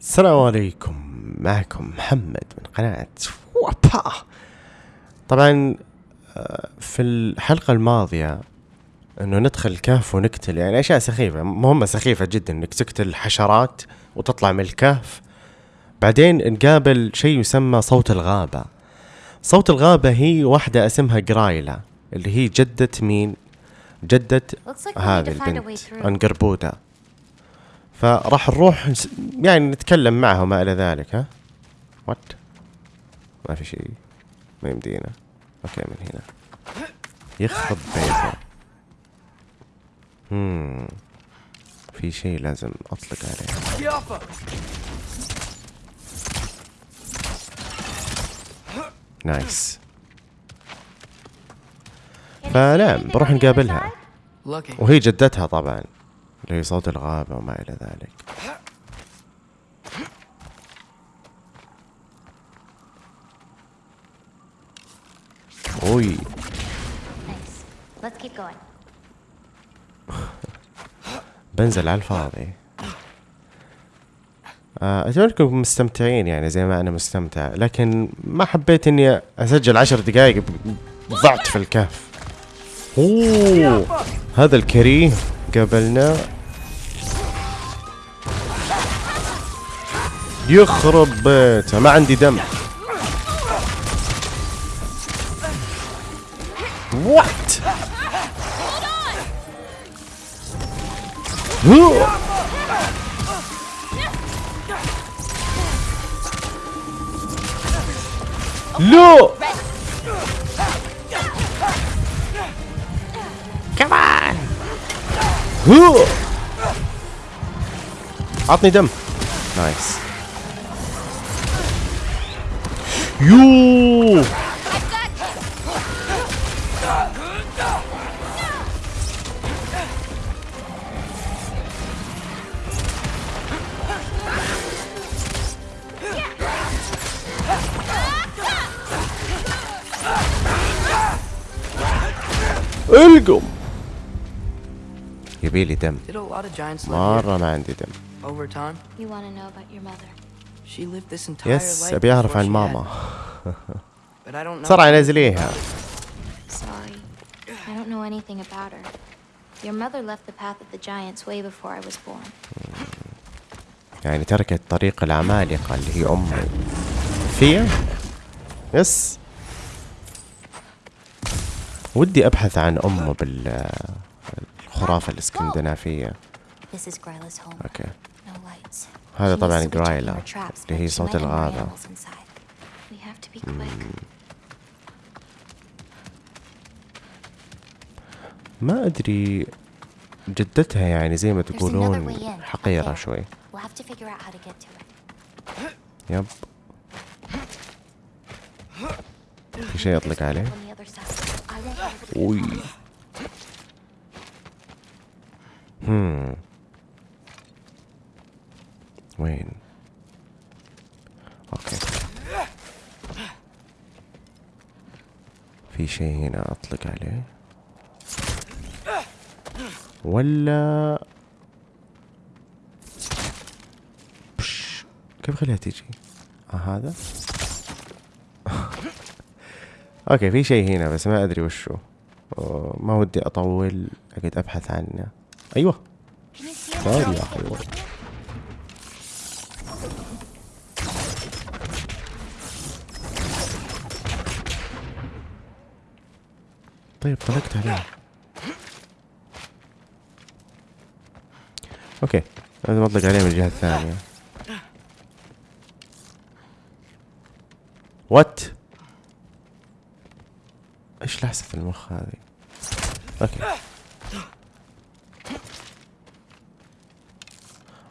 السلام عليكم. معكم محمد من قناة وابا طبعا آه، في الحلقة الماضية إنه ندخل الكهف ونقتل يعني أشياء سخيفة مهمة سخيفة جدا إنك تقتل حشرات وتطلع من الكهف. بعدين نقابل شيء يسمى صوت الغابة. صوت الغابة هي واحدة اسمها جرايلا اللي هي جدة مين؟ جدة هذه البنت through. فراح نروح يعني نتكلم معها وما إلى ذلك ها؟ وات ما في شيء. ما يمدينا. أوكي من هنا. يخرب بيته. هم في شيء لازم أطلق عليه. نايس فنعم بروح نقابلها. وهي جدتها طبعا. اللي هي صوت الغابة وما إلى ذلك. أوي. بنزل على الفاضي. آه، أتمنى أنكم مستمتعين يعني زي ما أنا مستمتع لكن ما حبيت إني أسجل عشر دقايق ب- ضعت في الكهف. أوه هذا الكريه قابلنا. يخرب بيته ما عندي دم. وات لا Atni them. Nice. You. Ölgum. جيبي لي دم مرة ما عندي دم يس أبي أعرف عن ماما بسرعة نزليها I don't know anything about her. Your mother left the path of the giants way before I was born. Hmm. يعني تركت طريق العمالقة اللي هي أمه. فيا؟ يس. ودي أبحث عن أمه بال الخرافة الإسكندنافية. أوكي هذا طبعا جرايلا اللي هي صوت الغابة. ما أدري جدتها يعني زي ما تقولون حقيرة شوي. يب. في شيء يطلق عليه؟ وي هم وين أوكي في شيء هنا أطلق عليه. ولا بش. كيف خليها تيجي؟ آه هذا. أوكي في شيء هنا بس ما أدري وشو. ما ودي أطول أقعد أبحث عنه. أيوه. طار her? يا أخي طيب طلقت عليه. أوكي لازم اطلق عليه من الجهة الثانية وات إيش لحسة المخ هذه؟ أوكي.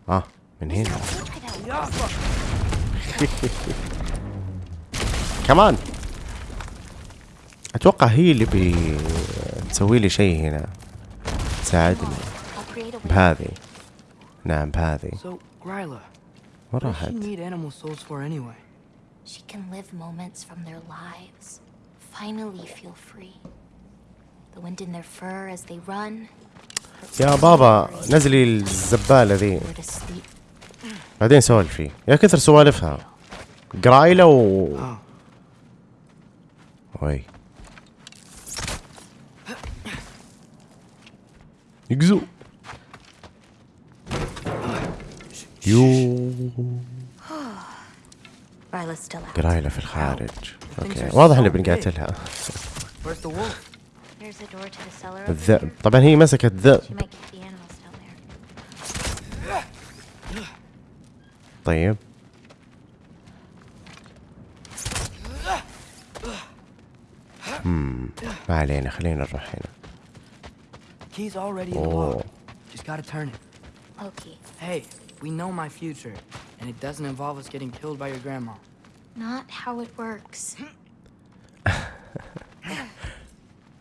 اه من هنا Try that. كمان اتوقع هي اللي بي تسوي لي شيء هنا تساعدني I'll create a way. بهذه نعم بهذه So, Gryla, وين what does راحت she need animal souls for anyway? She can live moments from their lives. Finally feel free. The wind in their fur as they run. يا بابا نزلي الزبالة ذي. بعدين سولفي يا كثر سوالفها. قرايلة و وي. يقزو. يو. قرايلة في الخارج. أوكي. واضح إني بنقاتلها? There's a door to the cellar. over الذئب here. طبعا هي مسكت ذئب She might keep the animals down there. طيب مم. ما علينا خلينا نروح هنا Key's already in the Oh. lock. Just gotta turn it. Okay. Hey, we know my future, and it doesn't involve us getting killed by your grandma. Not how it works.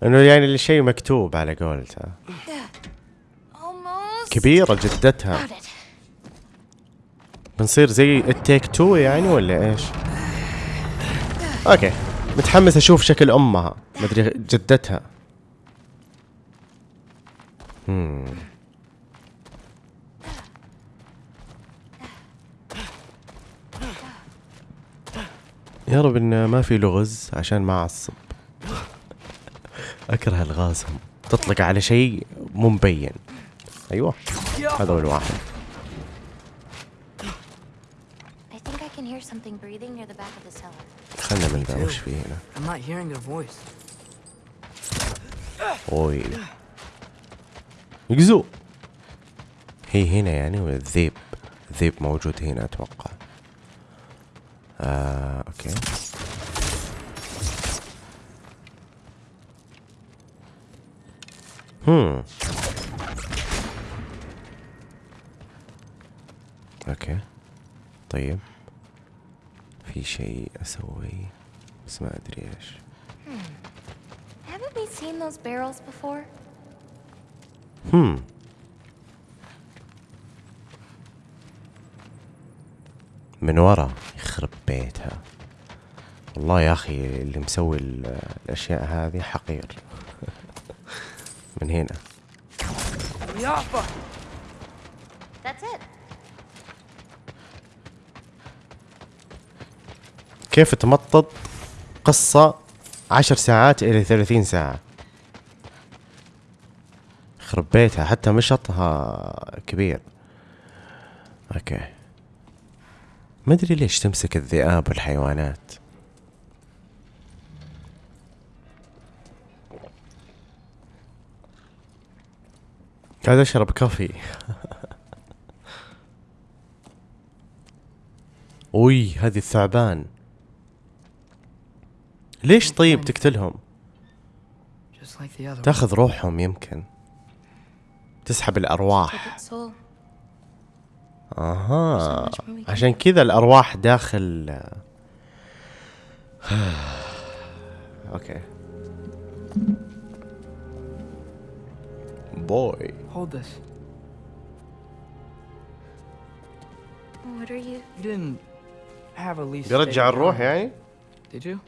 انه يعني الشيء مكتوب على قولتها. كبيرة جدتها. بنصير زي التيك تو يعني ولا إيش؟ أوكي متحمس أشوف شكل أمها مدري جدتها هم. يا رب إن ما في لغز عشان ما أعصب أكره الغازهم تطلق على شيء مو مبين أيوه هذا هو الواحد. خلنا من ذا وش في هنا. أوي. يقزو. هي هنا يعني ولا الذيب؟ الذيب موجود هنا أتوقع. آه أوكي. هم أوكي طيب. في شيء اسويه بس ما أدري إيش. Haven't we seen those barrels before? هم من ورا يخرب بيتها. والله يا أخي اللي مسوي ال- الأشياء هذه حقير. من هنا. كيف تمطط قصة عشر ساعات إلى ثلاثين ساعة؟ يخرب بيتها حتى مشطها كبير. أوكي. ما أدري ليش تمسك الذئاب والحيوانات. قاعد أشرب كافي. أوي هذه الثعبان. ليش طيب تقتلهم. تاخذ روحهم يمكن. تسحب الأرواح. أها. عشان كذا الأرواح داخل. أوكي. بوي Hold this. What are you? You didn't have a lease. بيرجع الروح يعني Did you?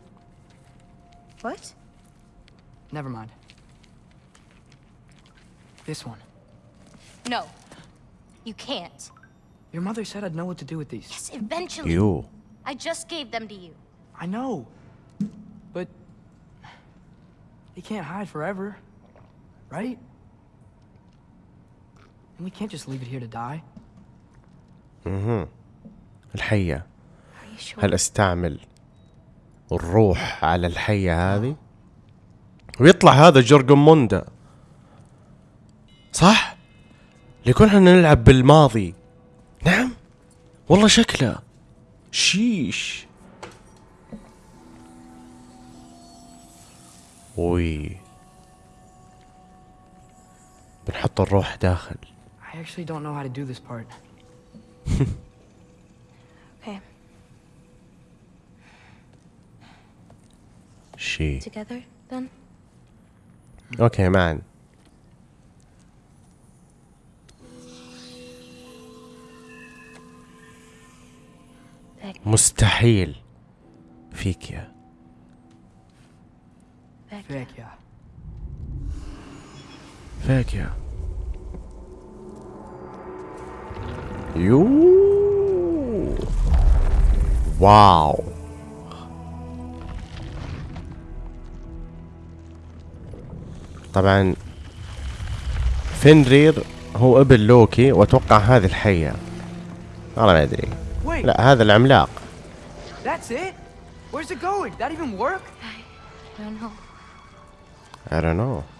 What? Never mind. This one. No. You can't. Your mother said I'd know what to do with these. Yes, eventually. يو I just gave them to you. I know. But he can't hide forever. Right? And we can't just leave it here to die. Are الحية? هل أستعمل الروح على الحية هذه؟ ويطلع هذا جورجموندا صح؟ ليكون إحنا نلعب بالماضي. نعم. والله شكله. شيش. وي. بنحط الروح داخل. I actually don't know how to do this part. Okay. شي Together, then? اوكي معا Back, مستحيل فيك يا back. Heck yeah. فيك يا يو واو طبعا فينرير هو ابن لوكي وأتوقع هذه الحية والله ما أدري لا هذا العملاق that's it? Where's it going? That even work? I don't know. I don't know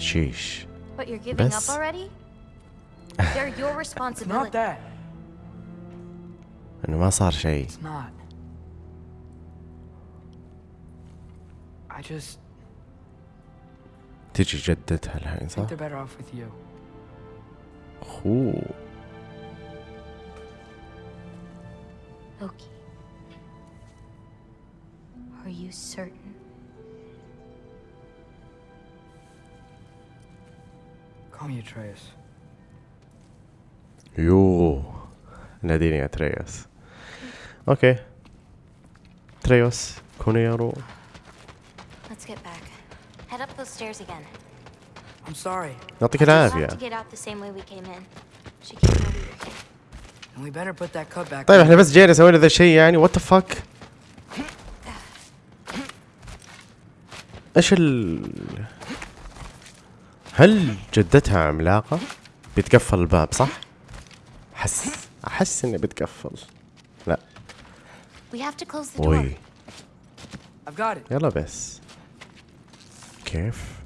شيش But you're giving بس. up already? They're your It's not responsibility. that. انه ما صار شيء It's not. I just تجي جدتها الحين think صح؟ they're better off with you. اوه Loki. Are you certain? Call me Atreus. يو ناديني يا تريوس اوكي تريوس كونيرو Let's get back. Head up those stairs again. I'm sorry, يعطيك We'll العافية have to get out the same way we came in. She can't know we were here. and we better put that cut back. طيب on. احنا بس جينا سوينا ذا الشيء يعني وات ذا فك ايش ال هل جدتها عملاقة؟ بتقفل الباب صح؟ أحس أحس إني بتقفل لا وي يلا بس كيف؟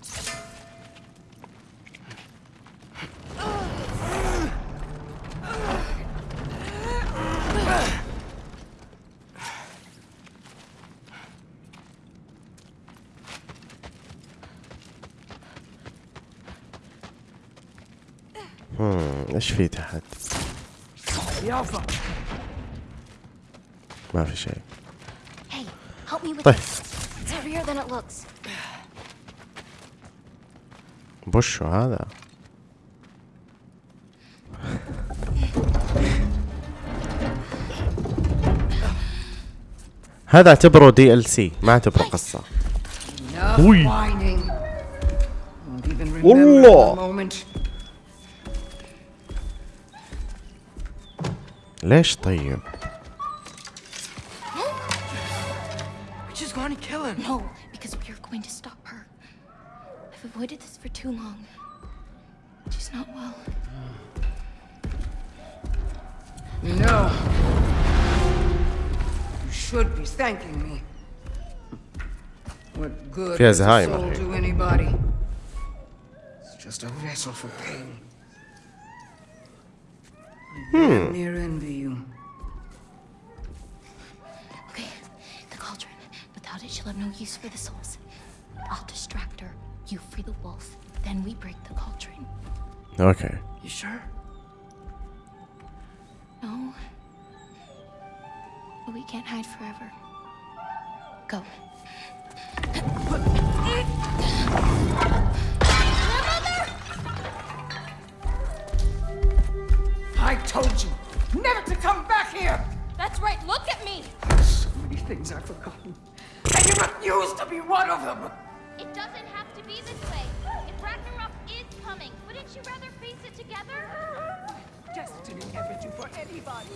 إيش في تحت؟ ما في شيء. طيب. بوشو هذا؟ هذا اعتبره دي ال سي ما اعتبره قصة. وي. والله. ليش طيب We just want to kill him. No, because we are going to stop her. I've avoided this for too long. She's not well. No. You should be thanking me. What good فيها does a زهايمر soul use for the souls. I'll distract her. You free the wolf. Then we break the cauldron. Okay. You sure? No. We can't hide forever. Go. I told you never to come back here! That's right, look at me! So many things I've forgotten. And you refuse to be one of them! It doesn't have to be this way. If Ragnarok is coming, wouldn't you rather face it together? Destiny never do for anybody.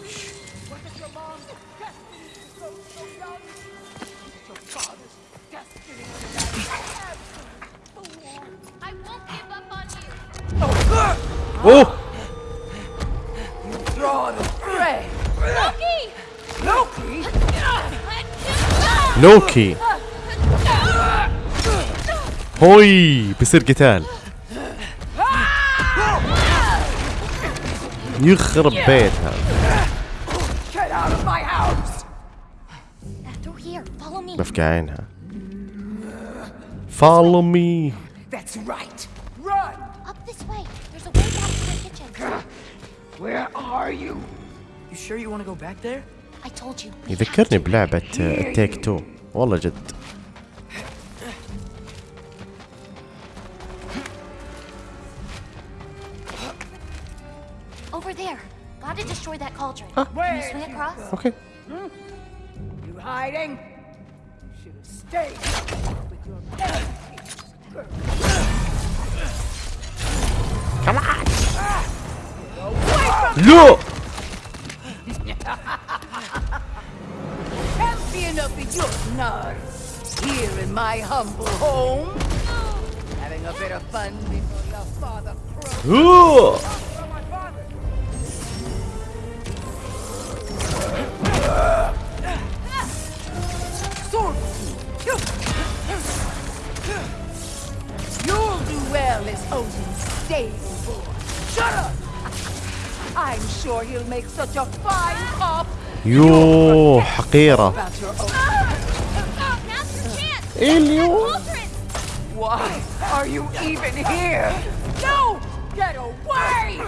What it your mom's destiny is so, so young? Your father's destiny to marry I won't give up on you. Oh! oh. You draw the prey! Loki! Loki! لوكي هوي بيصير قتال يخرب بيتها. بفقع عينها follow me That's right! Run! Up this way. There's a way back to the kitchen. Where are you? You sure you want to go back there? يذكرني بلعبة التيك تو والله جد Over there. Gotta destroy that cauldron. Huh. Can you swing across? Okay. Hmm? You hiding? You should have stayed with your Come on! Ah! Look! Champion of the Jotnar. Here in my humble home. Having a bit of fun before your father croaks. Sword. You'll do well as Odin's stable boy. Shut up! I'm sure he'll make such a fine cop. يو حقيرة About your own. Now's your chance. اليو Cauldron. Why are you even here? No! Get away!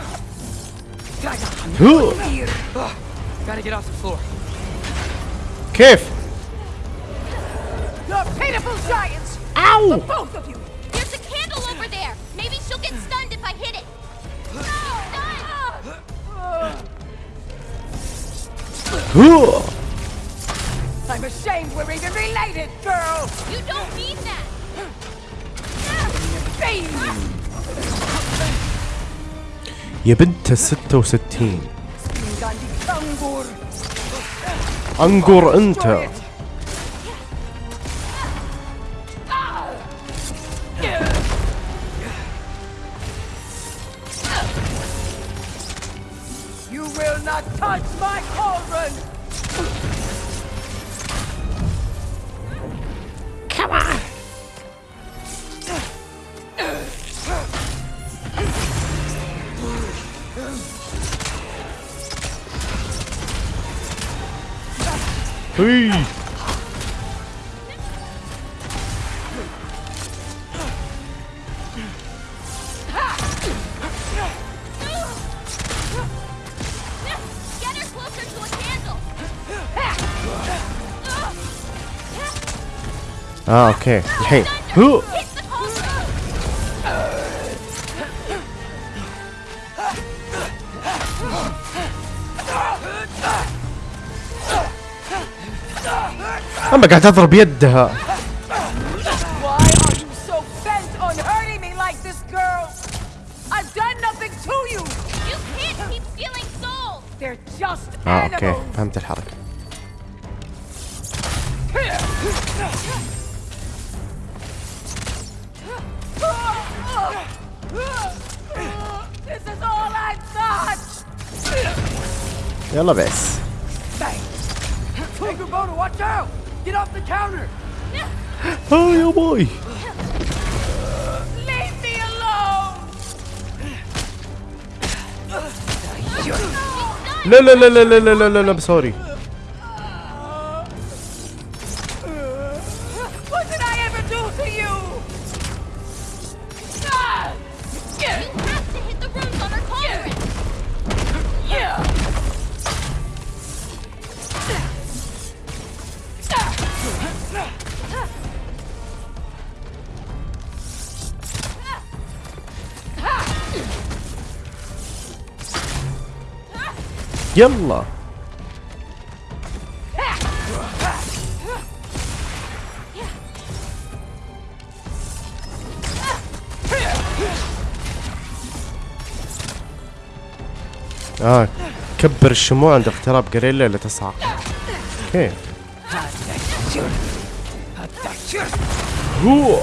هو. Gotta get off the floor. كيف You're pitiful giants! Ow! The both of you! There's a candle over there. Maybe she'll get I'm ashamed we're even related, girl! You don't mean that. Fiend! يا بنت الستة وستين Gandhi Kangur! انقر انت Hey. Huh. أما قاعد أضرب يدها. آه أوكي فهمت الحركة Yalla bes. Hey, Kubota, watch out! Get off the counter! Oh, yo, boy! Leave me alone! No, no, no, no, no, no, no, no, I'm sorry. كبر الشموع عند اقتراب قريلا لتصعق كيف هو.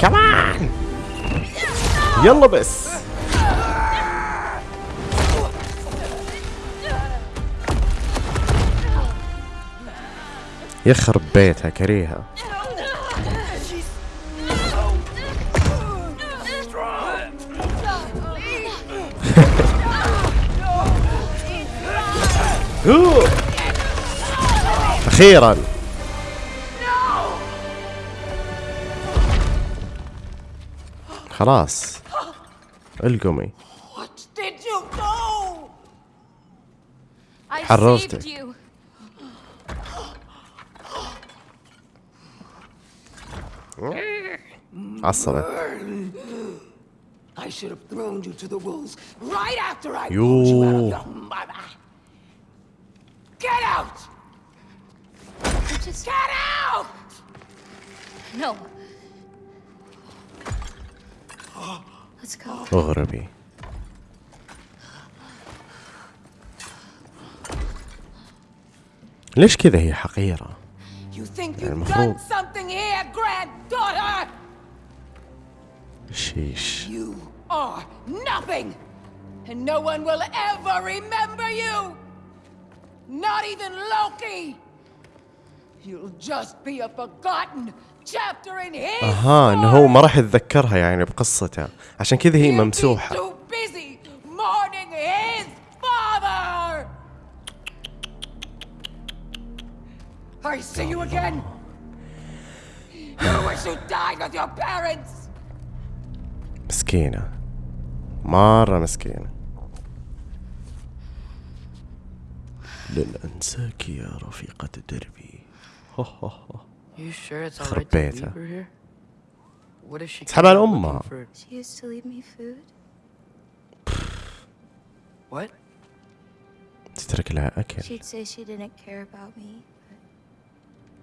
كمان يلا بس. يخرب بيتها كريهة. أخيرا. خلاص. القمي. حررتك عصبت I should have thrown you to the wolves right after I pulled you out of the mother. Get out! Just Get out! no. Let's go. اغربي ليش كذا هي حقيرة؟ You think you've المفروض. done something here, granddaughter? شيش You are nothing! And no one will ever remember you! Not even Loki! You'll just be a forgotten chapter in his اها انه هو ما راح يتذكرها يعني بقصته عشان كذا هي He'll be ممسوحة I see you again? You wish you died with your parents. مسكينة. مرة مسكينة. لن أنساك يا رفيقة دربي. خربيتها. تسحب على أمها تترك لها أكل.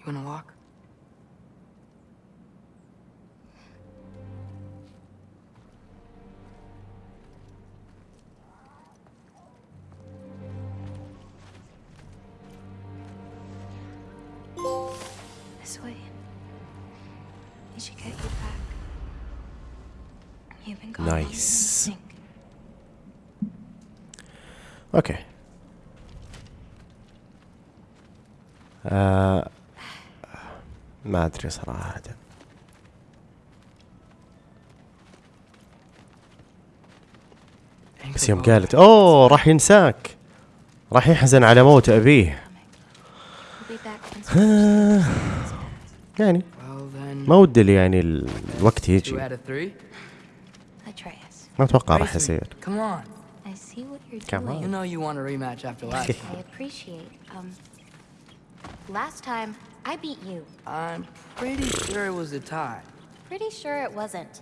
You wanna walk? This way. They should get you back. You've been gone. Nice. Okay. Uh ما أدري صراحة. بس يوم قالت أوه راح ينساك. راح يحزن على موت أبيه. يعني ما ودي يعني الوقت يجي. ما أتوقع راح يصير. كمان I see what you're Come doing. You know you want a rematch after last time. I appreciate. Um, last time I beat you. I'm pretty sure it was a tie. Pretty sure it wasn't.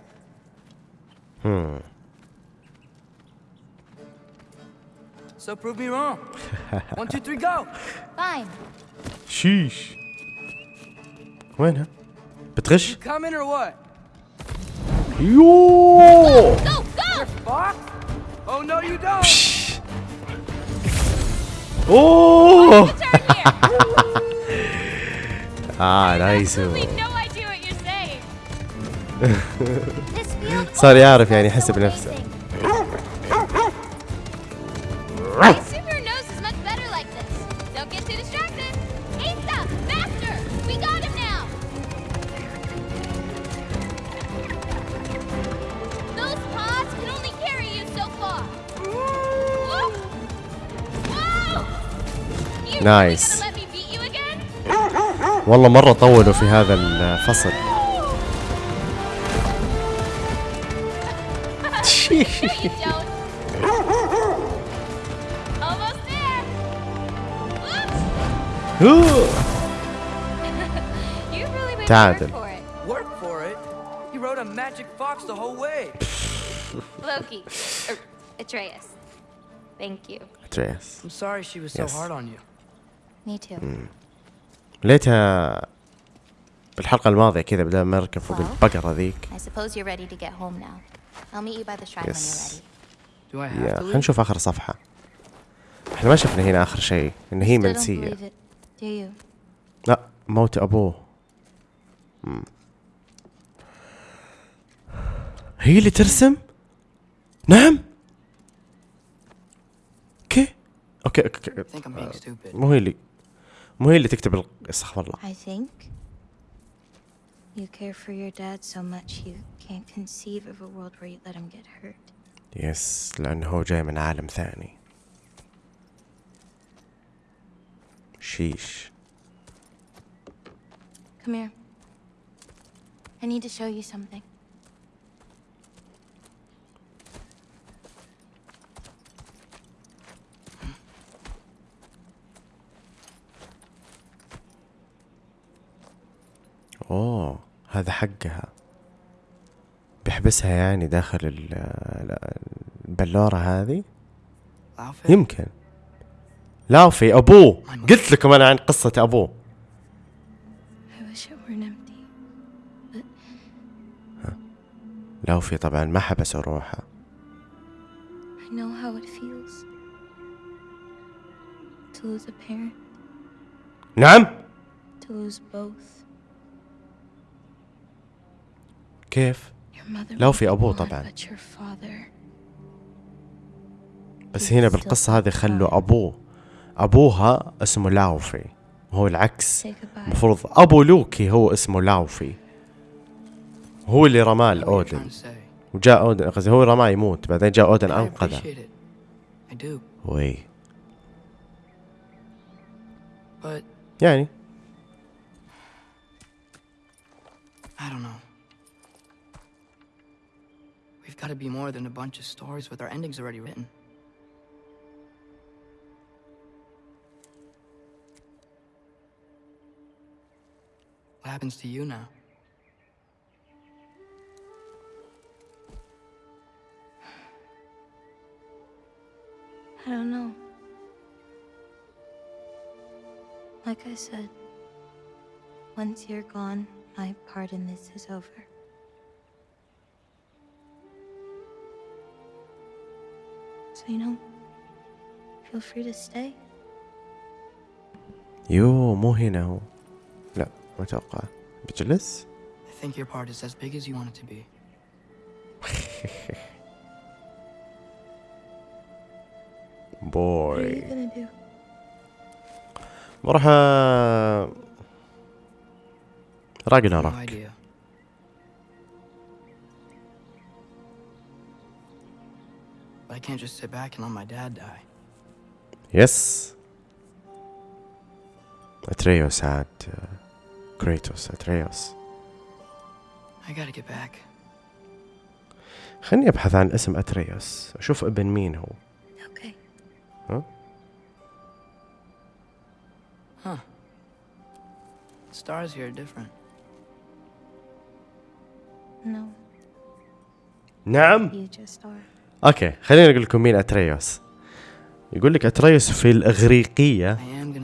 So prove me wrong. One, two, three, go! Fine. شيش وينها؟ بتغش؟ Coming or what? يوه Go, go! Fuck! Oh no, you don't! اوه This field صار يعرف always يعني feels يحس so بنفسه. amazing. I assume your nose is much better like this. Don't get too distracted. Asa, faster! We got him now! Those paws can only carry you so far. Whoa! Whoa! You Nice. والله مرة طولوا في هذا الفصل No, you don't. Almost there. Whoops! You really made me تعادل. work for it. Work for it? He rode a magic fox the whole way. Loki. Er, Atreus. Thank you. تريس I'm sorry she was so Yes. hard on you. Me too. ليتها الحلقة الماضية كذا بدل ما اركب فوق البقرة ذيك. يس. يا خلينا نشوف آخر صفحة. إحنا ما شفنا هنا آخر شيء إن هي منسية. لا موت أبوه. هي اللي ترسم؟ نعم؟ أوكي أوكي, أوكي. آه، مو هي اللي مو هي اللي تكتب ال- استغفر الله I think you care for your dad so much you can't conceive of a world where you let him get hurt. يس لأنه هو جاي من عالم ثاني شيش Come here. I need to show you something. اوه هذا حقها. بيحبسها يعني داخل ال- ال- البلورة هذه؟ Outfit? يمكن. لاوفي أبوه. قلت لكم أنا عن قصة أبوه. I wish it weren't empty. لاوفي طبعا ما حبس روحه. I know how it feels to lose a parent, نعم؟ To lose both. كيف؟ لو في أبوه طبعا. بس هنا بالقصة هذه خلوا أبوه. أبوها اسمه لاوفي. هو العكس. المفروض أبو لوكي هو اسمه لاوفي. هو اللي رماه لأودن وجاء أودن قصدي هو رماه يموت. بعدين جاء أودن أنقذه. وي. يعني We've got to be more than a bunch of stories with our endings already written. What happens to you now? I don't know. Like I said, once you're gone, my part in this is over. Know, feel free to stay. يو مو هنا هو لا ما أتوقع بجلس I think your part is as big as you want it to be. What are you gonna do? بروح أ- No I can't just sit back and let my dad die. يس اتريوس عاد كريتوس اتريوس I gotta get back. خليني ابحث عن اسم اتريوس اشوف ابن مين هو Okay. Huh. Stars here are different. No, نعم you just are. أوكي خليني أقول لكم مين أتريوس يقول لك أتريوس في الأغريقية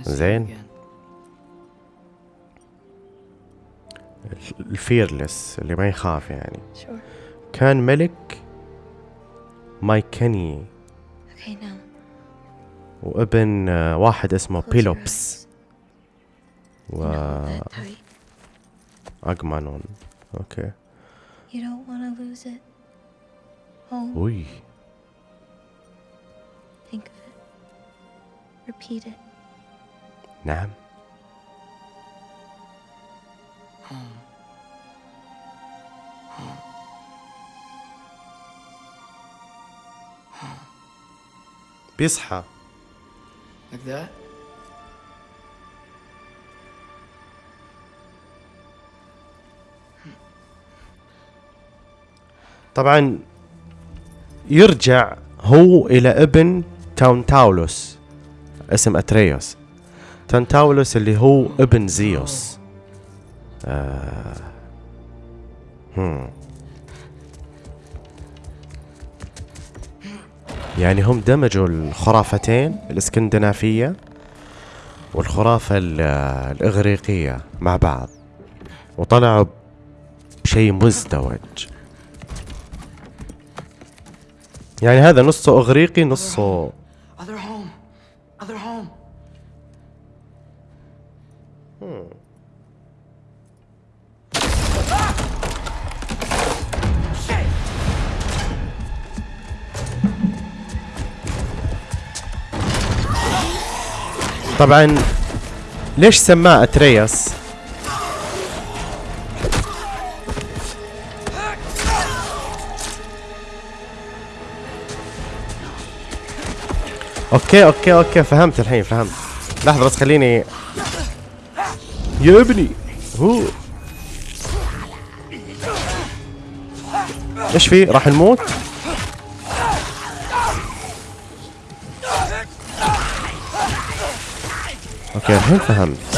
زين. الفيرلس اللي ما يخاف يعني. كان ملك Okay, now. وابن آه، واحد اسمه بيلوبس tight. واغمانون أوكي You don't want to lose it. Oh, وي think of it. Repeat it. نعم بيصحى Like that? طبعا يرجع هو إلى ابن تاونتاولوس اسم أتريوس تاونتاولوس اللي هو ابن زيوس آه. هم. يعني هم دمجوا الخرافتين الإسكندنافية والخرافة ال- الإغريقية مع بعض وطلعوا بشيء مزدوج يعني هذا نصه إغريقي نصه Other home. Other home. طبعا ليش سماه أترياس أوكي أوكي أوكي. فهمت الحين فهمت. لحظة بس خليني يا ابني. هو. إيش في؟ راح نموت؟ أوكي الحين فهمت.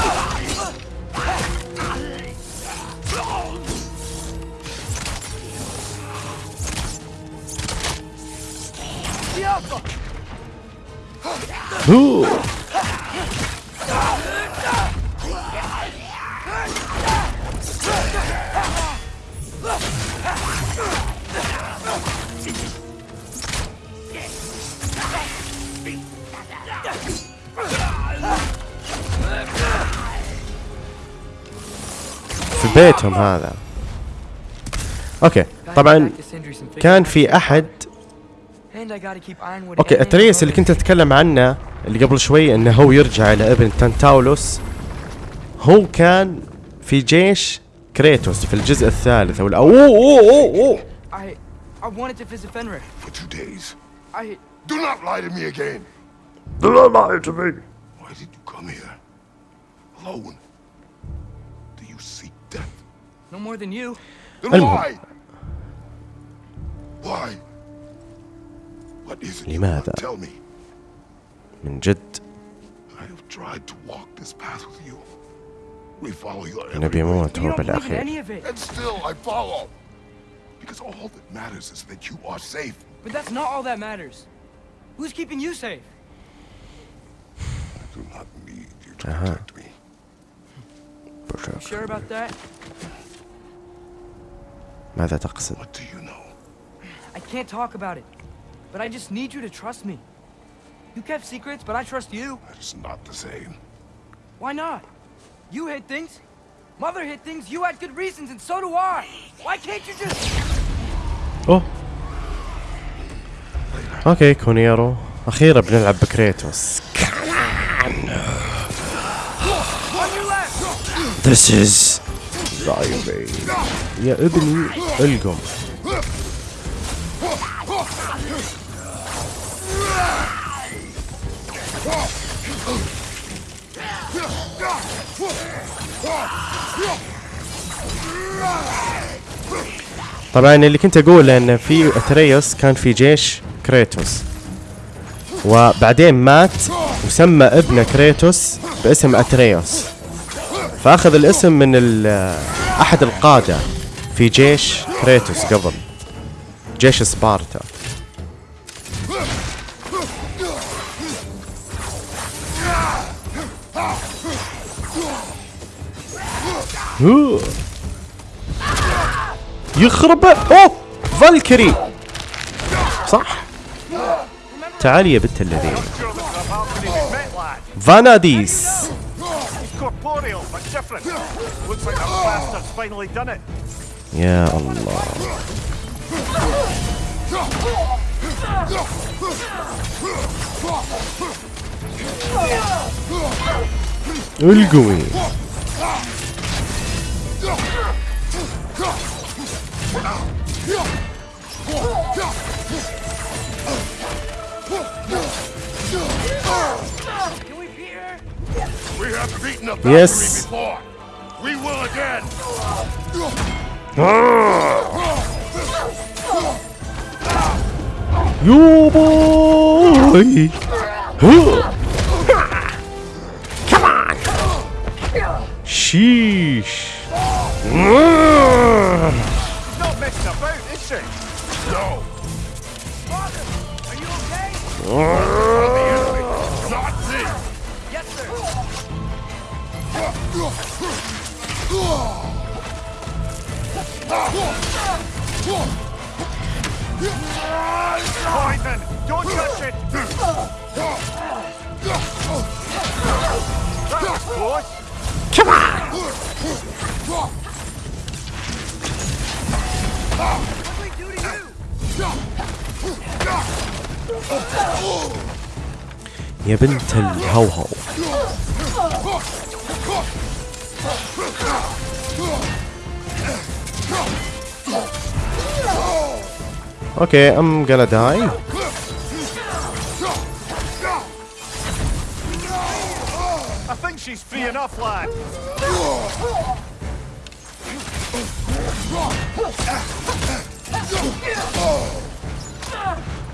هو في بيتهم هذا. أوكي طبعا كان في أحد. أوكي أتريس اللي كنت اتكلم عنه اللي قبل شوي انه هو يرجع إلى ابن تنتاولوس هو كان في جيش كريتوس في الجزء الثالث أو اوه اوه اوه, أوه. I I wanted to visit Fenrir. For two days. I Do not lie to me again. Do not lie to me. Why did you come here? Alone. Do you seek death? no more than you. Then المهم. why? Why? What is it لماذا؟ Tell me. من جد I have tried to walk this path with you. We follow your every نبي way. يموت You هو don't believe in بالاخير any of it. And still I follow. Because all that matters is that you are safe. But that's not all that matters. Who's keeping you safe? I do not need you to Uh-huh. protect me. You sure about that? ماذا تقصد؟ What do you know? I can't talk about it. But I just need you to trust me. You kept secrets, but I trust you. That is not the same. Why not? You hid things. Mother hid things. You had good reasons, and so do I. Why can't you just... اوه اوكي كونيرو اخيرا بنلعب بكريتوس On your left! This is driving يا ابني القم طبعا اللي كنت اقوله إن في أتريوس كان في جيش كريتوس. وبعدين مات وسمى ابنه كريتوس باسم أتريوس. فأخذ الاسم من أحد القادة في جيش كريتوس قبل جيش سبارتا. يخرب. أوه. فالكري صح. تعالي يا بنت الذين. فاناديس. يا الله. القوي. Can we beat her? We have beaten a Yes. Valkyrie She's not messing about, is she? No. Father, are you okay? Nazi! Yes, sir. Poison! Don't touch it! That was close! Come on! do we do to you? يا بنت الهوهو اوكي ام gonna die she's free enough, lad.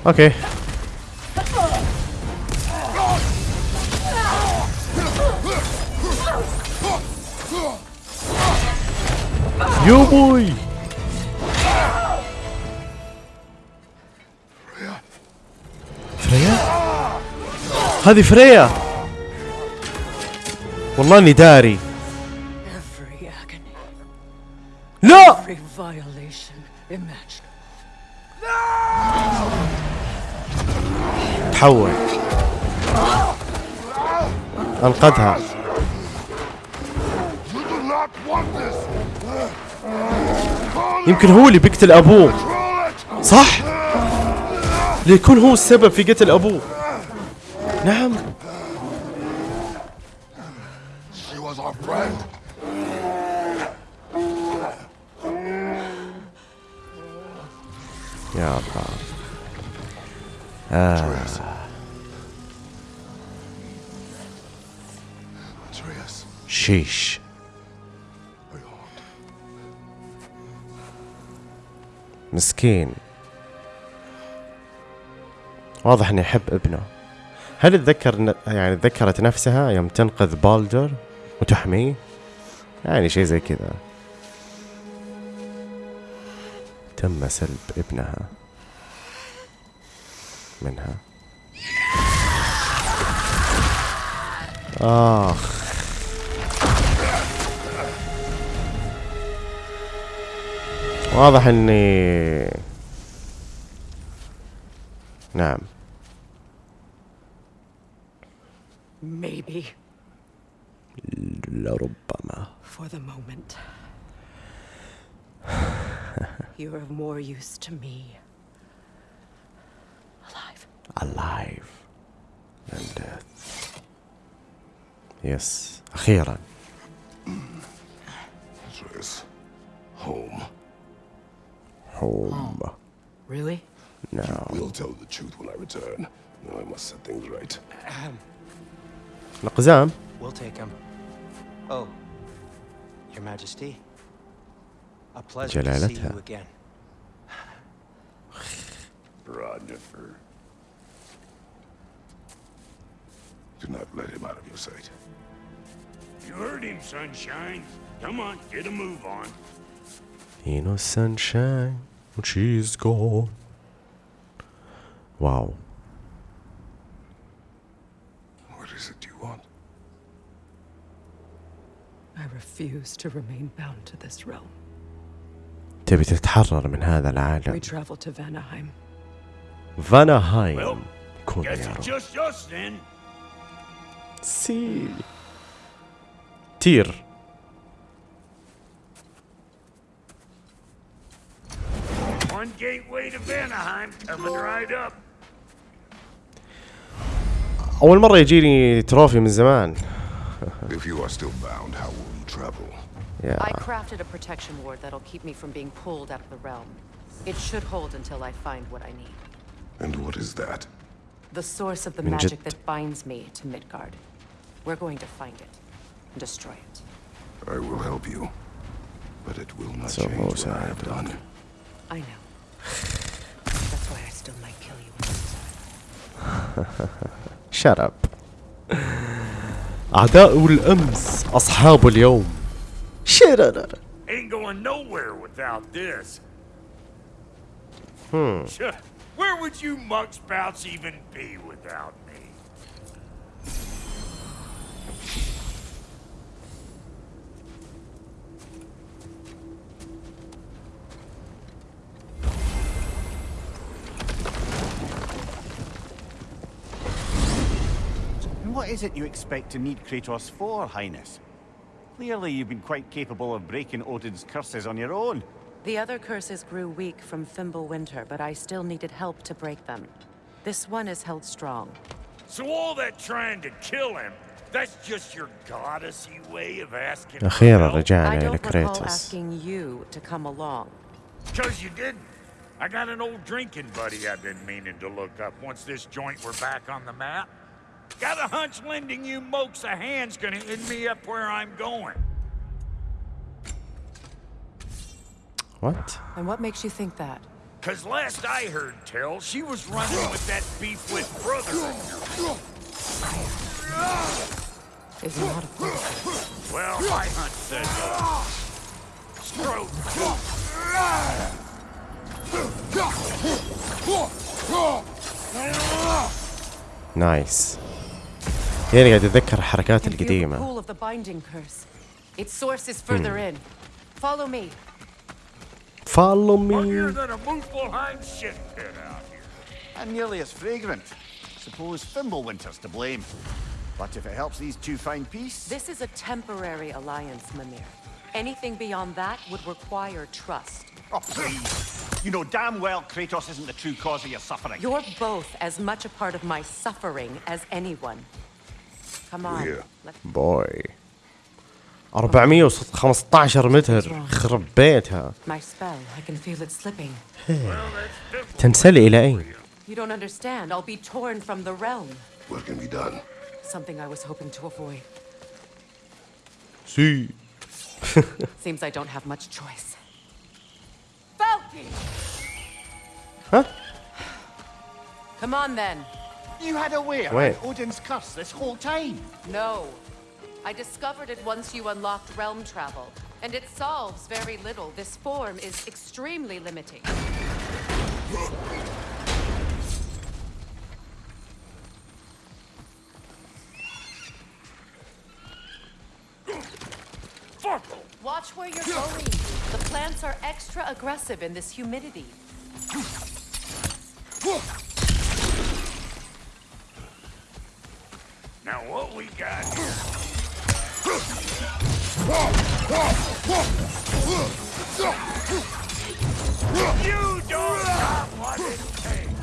اوكي يو بوي فريا هذه فريا والله اني داري Every agony, لا every violation تحول. أنقذها. يمكن هو اللي بيقتل أبوه. صح؟ ليكون هو السبب في قتل أبوه. نعم. يا الله. Atreus. شيش. مسكين واضح إنه يحب ابنه هل تذكر يعني تذكرت نفسها يوم تنقذ بالدر وتحميه يعني شيء زي كذا تم سلب ابنها. منها. آخ. واضح إني نعم. Maybe. لربما. For the moment. You're of more use to me. Alive. alive than death يس أخيرا Atreus. Home. home Really? now We'll tell the truth when I return. Now I must set things right. القزام We'll take him. Oh, Your Majesty. A pleasure to see you again. Rodnifer. Do not let him out of your sight. You heard him, Sunshine. Come on, get a move on. You know, Sunshine, she's gone. Wow. What is it you want? I refuse to remain bound to this realm. تبي تتحرر من هذا العالم. فاناهايم كون يا رب. سي تير One gateway to Vanaheim coming right up. أول مرة يجيني تروفي من زمان If you are still bound, how will you travel? يا I crafted a protection ward that'll keep me from being pulled out of the realm. It should hold until I find what I need. And what is that? The source of the من magic جد. that binds me to Midgard. We're going to find it and destroy it. I will help you. But it will not So change what Jose, I have done. I know. That's why I still might kill you. shut up أعداء الأمس أصحاب اليوم shut up Ain't going nowhere without this. Hmm. Where would you muckspouts even be without me? And what is it you expect to need Kratos for, Highness? Clearly you've been quite capable of breaking Odin's curses on your own. The other curses grew weak from Fimbulwinter, but I still needed help to break them. This one is held strong. So all that trying to kill him, that's just your goddessy way of asking أخيرا رجعنا إلى recall asking you to come along. Because you didn't. I got an old drinking buddy I've been meaning to look up once this joint were back on the map. Got a hunch lending you mokes a hand's gonna end me up where I'm going. What? And what makes you think that? Cause last I heard tell, she was running with that beef with brother. Is not a problem. Well, my hunt says, no. Stroke. Nice. يعني قاعد اتذكر الحركات القديمه Its source is further hmm. in. Follow me. Follow me. I'm nearly as fragrant. Suppose Fimbulwinter's to blame. But if it helps these two find peace... This is a temporary alliance, Mimir. Anything beyond that would require trust. Oh, please. You know damn well Kratos isn't the true cause of your suffering. You're both as much a part of my suffering as anyone. Come on. Here. Let's بوي 415 متر خرب بيتها my spell. I can feel it slipping. تنسل إلى أين؟ You don't understand. I'll be torn from the realm. What can be done? Something I was hoping to avoid. سي Seems I don't have much choice. Falky! ها؟ Come on then. You had a way Wait. around Odin's curse this whole time. No. I discovered it once you unlocked realm travel, and it solves very little. This form is extremely limiting. Watch where you're going. The plants are extra aggressive in this humidity. Now what we got here? You don't got what it takes.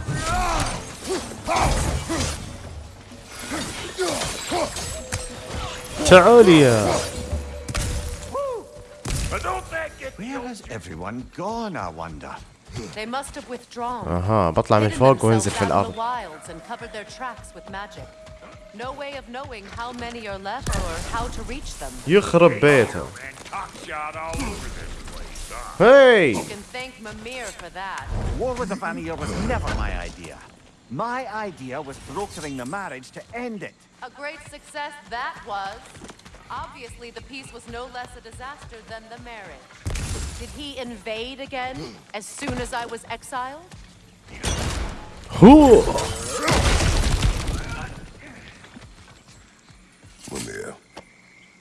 تعالي يا But don't that get Where has everyone gone, I wonder? They must have withdrawn. اها بطلع من hidden فوق وانزل themselves في out in الأرض the wilds and covered their tracks with magic. No way of knowing how many are left or how to reach them. يخرب بيتها and cockshot all over this place, huh? هاي You can thank Mimir for that. War with the Vanir was never my idea. My idea was brokering the marriage to end it. A great success that was. Obviously, the peace was no less a disaster than the marriage. Did he invade again as soon as I was exiled? هو Mimir,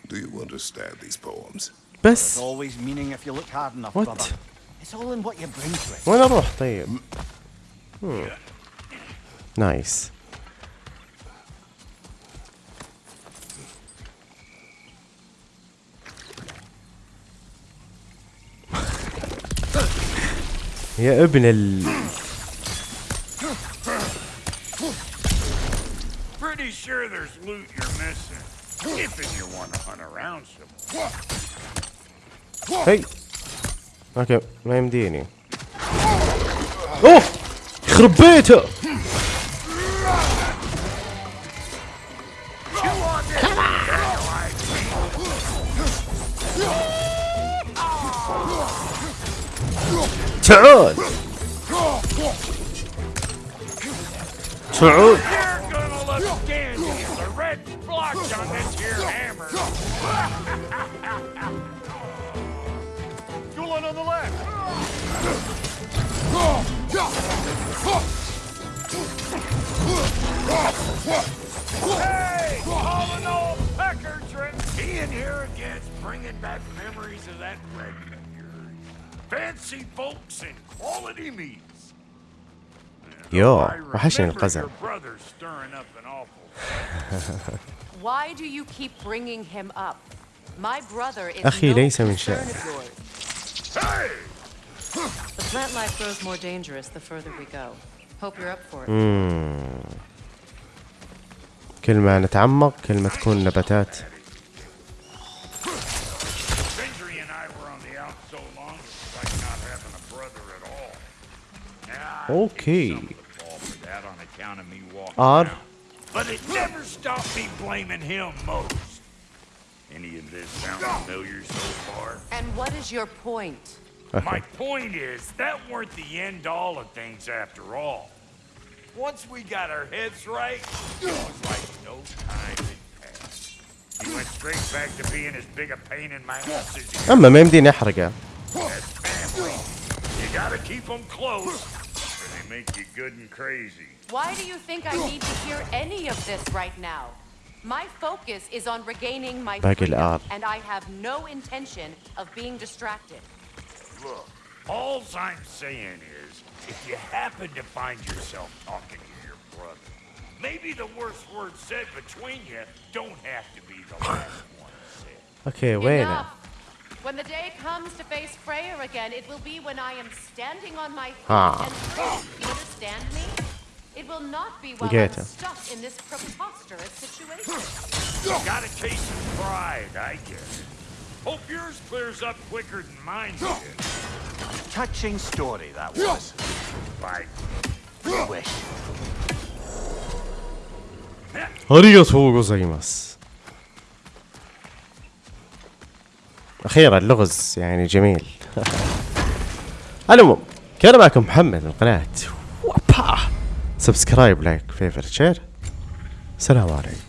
do you understand these poems? بس There's always meaning if you look hard enough, What? brother. It's all in what you bring to it. وين اروح طيب؟ هم. نايس يا ابن ال Pretty sure there's loot you're missing. If you want to hunt around some. هي اوكي ما يمديني اوه يخرب بيته You want this like me? تعال تعال You're gonna look dandy as a red blotch on this here hammer. Gulen on the left. Hey, all in all, Pecker Trent. He in here again's bringing back memories of that wedding of yours. Fancy folks and quality meats. يو I وحشني remember القزم your brother stirring up an awful. Why do you keep bringing him up? My brother is أخي no ليس من concern شأنك. of yours. Hey! The plant life grows more dangerous the further we go. Hope you're up for it. مم. كل ما نتعمق كل ما تكون نباتات Sindri and I were on the out so long, it's like not having a brother at all. Now, I Okay. give you some of the fault for that on account of me walking R out. but it never stopped me blaming him most. Any of this sound familiar so far? And what is your point? My point is, that weren't the end all of things after all. Once we got our heads right, it was like no time had passed. He went straight back to being as big a pain in my ass as he اما ما يمديني احرقه That's family. You gotta keep them close, or they make you good and crazy. Why do you think I need to hear any of this right now? My focus is on regaining my freedom, and I have no intention of being distracted. Look, all I'm saying is, if you happen to find yourself talking to your brother, maybe the worst words said between you don't have to be the last one said. Okay, wait Enough. When the day comes to face Freya again, it will be when I am standing on my feet ah. and. You understand me? It will not be while I'm stuck in this preposterous situation. Got a case of pride, I guess. Hope yours clears up quicker than mine did. Touching story that was. Right. Wish. ありがとうございます。أخيرا اللغز يعني جميل. المهم كان معكم محمد من قناة وابا! سبسكرايب لايك فيفر شير السلام عليكم.